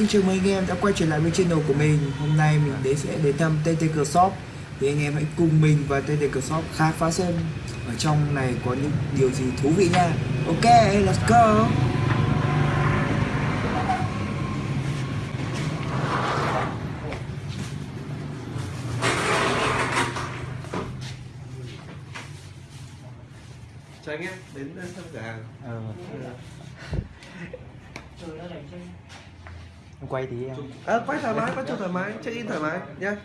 xin chào mừng anh em đã quay trở lại với channel của mình. Hôm nay mình đến sẽ đến thăm TT Cờ Shop. Thì anh em hãy cùng mình và TT Cờ Shop khám phá xem Ở trong này có những điều gì thú vị nha. Ok, let's go. Cho anh em đến thăm cửa hàng. Ờ. Quay tí em. À, quay thoải mái quay cho thoải mái check in thoải mái nhá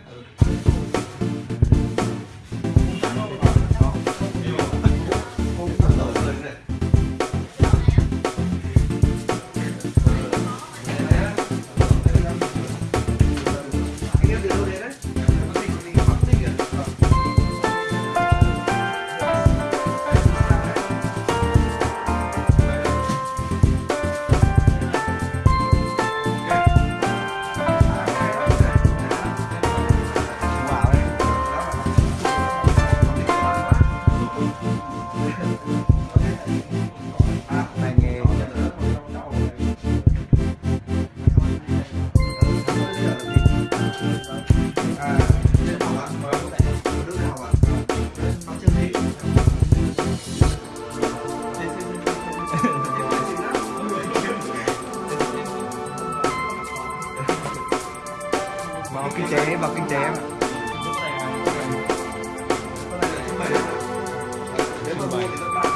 Goodbye.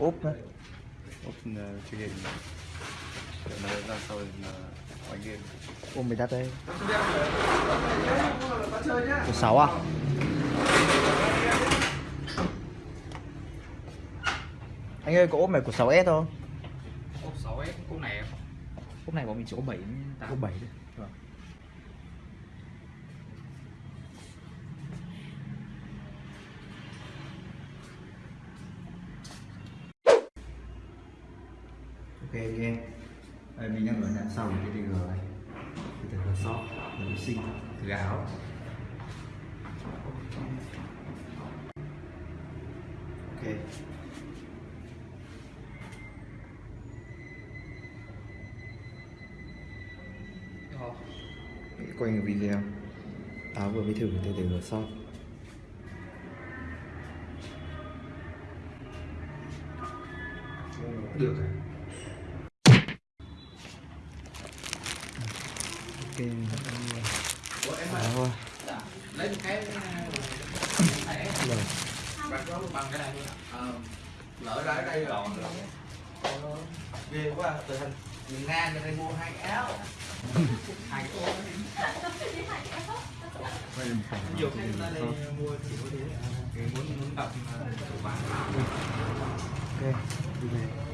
Mà úp ờ, chơi game. Để nó ra sau thì là đánh game. Ôm mày đặt đây. Của sáu à? Anh ơi có ốp này của 6S không? Ốp 6S ốp này em ốp này bọn mình chỉ có 7 8 ốp 7 thôi anh em đây, mình đang ở nhà sau cái TG này cái TG là vệ sinh thử áo. Ok. Quay một video. Áo vừa mới thử cái TG shop. Được rồi lấy một cái bằng cái này. Ờ, lỡ ra đây rồi Ghê quá, từ hành miền Nam bên đây mua hai áo hai cái áo nhiều người ta lên mua chỉ có thế muốn muốn tập chủ bán ok đi về